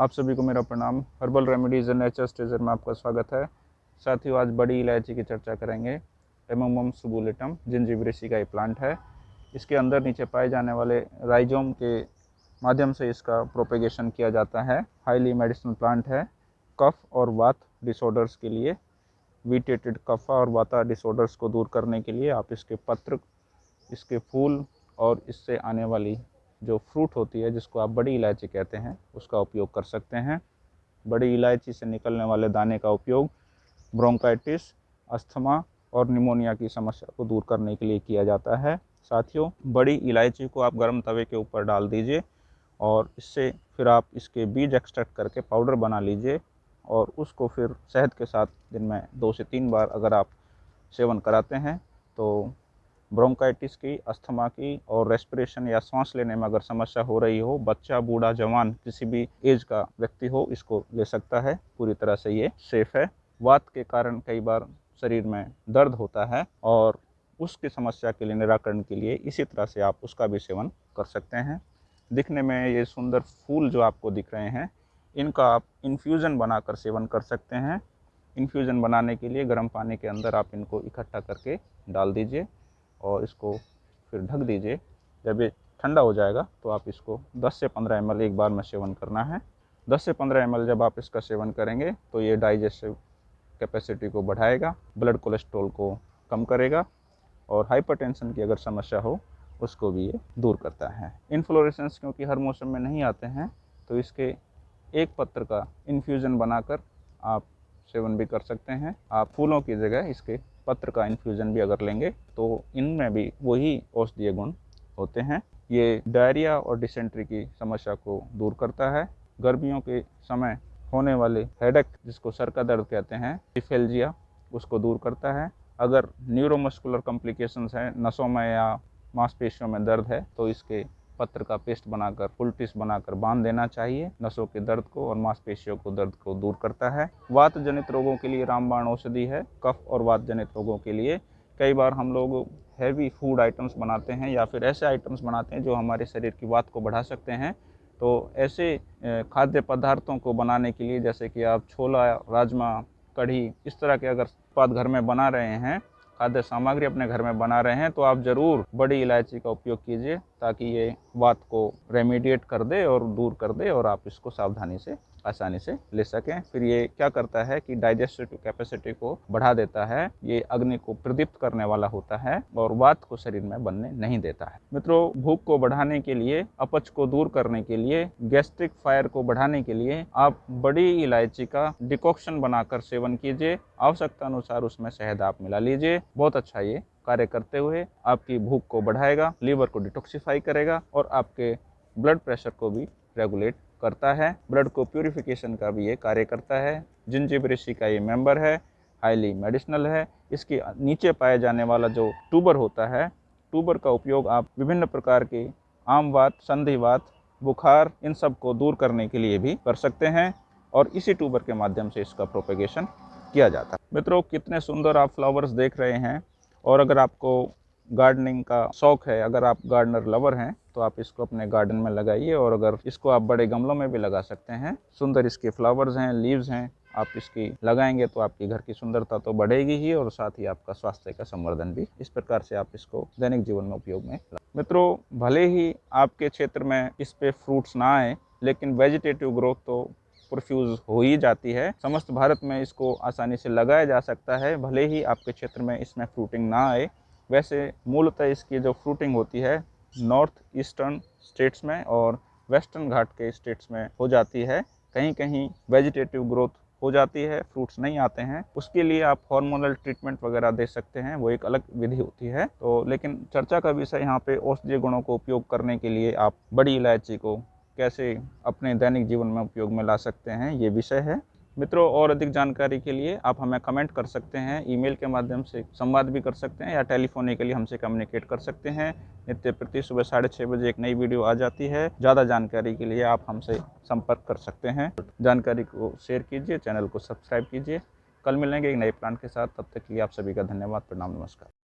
आप सभी को मेरा प्रणाम। हर्बल रेमेडीज़ एंड नेचर स्टेजर में आपका स्वागत है। साथियों आज बड़ी इलायची की चर्चा करेंगे। एमोमम सुबुलेटम जिंजीब्रेसी का ये प्लांट है। इसके अंदर नीचे पाए जाने वाले राइजोम के माध्यम से इसका प्रोपेगेशन किया जाता है। हाईली मेडिसिनल प्लांट है। कफ और वात डिसऑर्डर्स के लिए वीटेटेड कफा और वाता डिसऑर्डर्स को दूर करने के लिए आप इसके पत्र, इसके फूल और इससे आने वाली जो फ्रूट होती है, जिसको आप बड़ी इलायची कहते हैं, उसका उपयोग कर सकते हैं। बड़ी इलायची से निकलने वाले दाने का उपयोग ब्रोंकाइटिस, अस्थमा और निमोनिया की समस्या को दूर करने के लिए किया जाता है। साथियों, बड़ी इलायची को आप गर्म तवे के ऊपर डाल दीजिए और इससे फिर आप इसके बीज एक्सट्रैक्ट करके पाउडर बना लीजिए और उसको फिर शहद के साथ दिन में दो से तीन बार अगर आप सेवन कराते हैं तो ब्रोंकाइटिस की, अस्थमा की और रेस्पिरेशन या सांस लेने में अगर समस्या हो रही हो, बच्चा, बूढ़ा, जवान किसी भी एज का व्यक्ति हो, इसको ले सकता है। पूरी तरह से ये सेफ़ है। वात के कारण कई बार शरीर में दर्द होता है और उसकी समस्या के लिए, निराकरण के लिए इसी तरह से आप उसका भी सेवन कर सकते हैं। दिखने में ये सुंदर फूल जो आपको दिख रहे हैं, इनका आप इन्फ्यूज़न बनाकर सेवन कर सकते हैं। इन्फ्यूज़न बनाने के लिए गर्म पानी के अंदर आप इनको इकट्ठा करके डाल दीजिए। और इसको फिर ढक दीजिए। जब ये ठंडा हो जाएगा तो आप इसको 10 से 15 एम एक बार में सेवन करना है। 10 से 15 एम जब आप इसका सेवन करेंगे तो ये डाइजेस्टिव कैपेसिटी को बढ़ाएगा, ब्लड कोलेस्ट्रॉल को कम करेगा और हाइपरटेंशन की अगर समस्या हो, उसको भी ये दूर करता है। इन्फ्लोरेसेंस क्योंकि हर मौसम में नहीं आते हैं तो इसके एक पत्र का इन्फ्यूज़न बनाकर आप सेवन भी कर सकते हैं। आप फूलों की जगह इसके पत्र का इन्फ्यूज़न भी अगर लेंगे तो इनमें भी वही औषधीय गुण होते हैं। ये डायरिया और डिसेंट्री की समस्या को दूर करता है। गर्मियों के समय होने वाले हेडेक जिसको सर का दर्द कहते हैं डिफेल्जिया उसको दूर करता है। अगर न्यूरोमस्कुलर कॉम्प्लिकेशंस हैं, नसों में या मांसपेशियों में दर्द है तो इसके पत्र का पेस्ट बनाकर फुलटिस बनाकर बाँध देना चाहिए। नसों के दर्द को और मांसपेशियों को दर्द को दूर करता है। वात जनित रोगों के लिए रामबाण औषधि है। कफ और वात जनित रोगों के लिए कई बार हम लोग हैवी फ़ूड आइटम्स बनाते हैं या फिर ऐसे आइटम्स बनाते हैं जो हमारे शरीर की वात को बढ़ा सकते हैं। तो ऐसे खाद्य पदार्थों को बनाने के लिए जैसे कि आप छोला, राजमा, कढ़ी, इस तरह के अगर उत्पाद घर में बना रहे हैं खाद्य सामग्री अपने घर में बना रहे हैं तो आप ज़रूर बड़ी इलायची का उपयोग कीजिए ताकि ये बात को रेमिडिएट कर दे और दूर कर दे और आप इसको सावधानी से आसानी से ले सकें। फिर ये क्या करता है कि डाइजेस्टिव कैपेसिटी को बढ़ा देता है। ये अग्नि को प्रदीप्त करने वाला होता है और वात को शरीर में बनने नहीं देता है। मित्रों, भूख को बढ़ाने के लिए, अपच को दूर करने के लिए गैस्ट्रिक फायर को बढ़ाने के लिए आप बड़ी इलायची का डिकॉक्शन बनाकर सेवन कीजिए। आवश्यकता अनुसार उसमें शहद आप मिला लीजिए। बहुत अच्छा ये कार्य करते हुए आपकी भूख को बढ़ाएगा, लीवर को डिटॉक्सीफाई करेगा और आपके ब्लड प्रेशर को भी रेगुलेट करता है। ब्लड को प्यूरिफिकेशन का भी ये कार्य करता है। जिंजिब ऋषि का ये मेंबर है, हाईली मेडिसिनल है। इसके नीचे पाए जाने वाला जो टूबर होता है टूबर का उपयोग आप विभिन्न प्रकार के आमवात संधिवात बुखार, इन सबको दूर करने के लिए भी कर सकते हैं और इसी टूबर के माध्यम से इसका प्रोपेगेशन किया जाता है। मित्रों, कितने सुंदर आप फ्लावर्स देख रहे हैं और अगर आपको गार्डनिंग का शौक है, अगर आप गार्डनर लवर हैं तो आप इसको अपने गार्डन में लगाइए और अगर इसको आप बड़े गमलों में भी लगा सकते हैं, सुंदर इसके फ्लावर्स हैं लीव्स हैं, आप इसकी लगाएँगे तो आपकी घर की सुंदरता तो बढ़ेगी ही और साथ ही आपका स्वास्थ्य का संवर्धन भी इस प्रकार से आप इसको दैनिक जीवन में उपयोग में मित्रों, भले ही आपके क्षेत्र में इस पे फ्रूट्स ना आए, लेकिन वेजिटेटिव ग्रोथ तो प्रोफ्यूज हो ही जाती है। समस्त भारत में इसको आसानी से लगाया जा सकता है, भले ही आपके क्षेत्र में इसमें फ्रूटिंग ना आए। वैसे मूलतः इसकी जो फ्रूटिंग होती है नॉर्थ ईस्टर्न स्टेट्स में और वेस्टर्न घाट के स्टेट्स में हो जाती है। कहीं कहीं वेजिटेटिव ग्रोथ हो जाती है, फ्रूट्स नहीं आते हैं। उसके लिए आप हार्मोनल ट्रीटमेंट वगैरह दे सकते हैं, वो एक अलग विधि होती है। तो लेकिन चर्चा का विषय यहाँ पे औषधीय गुणों को उपयोग करने के लिए आप बड़ी इलायची को कैसे अपने दैनिक जीवन में उपयोग में ला सकते हैं, ये विषय है। मित्रों, और अधिक जानकारी के लिए आप हमें कमेंट कर सकते हैं ईमेल के माध्यम से संवाद भी कर सकते हैं, या टेलीफोनिकली हमसे कम्युनिकेट कर सकते हैं। नित्य प्रति सुबह साढ़े छः बजे एक नई वीडियो आ जाती है। ज़्यादा जानकारी के लिए आप हमसे संपर्क कर सकते हैं। जानकारी को शेयर कीजिए चैनल को सब्सक्राइब कीजिए। कल मिलेंगे एक नए प्लान के साथ। तब तक के लिए आप सभी का धन्यवाद। प्रणाम, नमस्कार।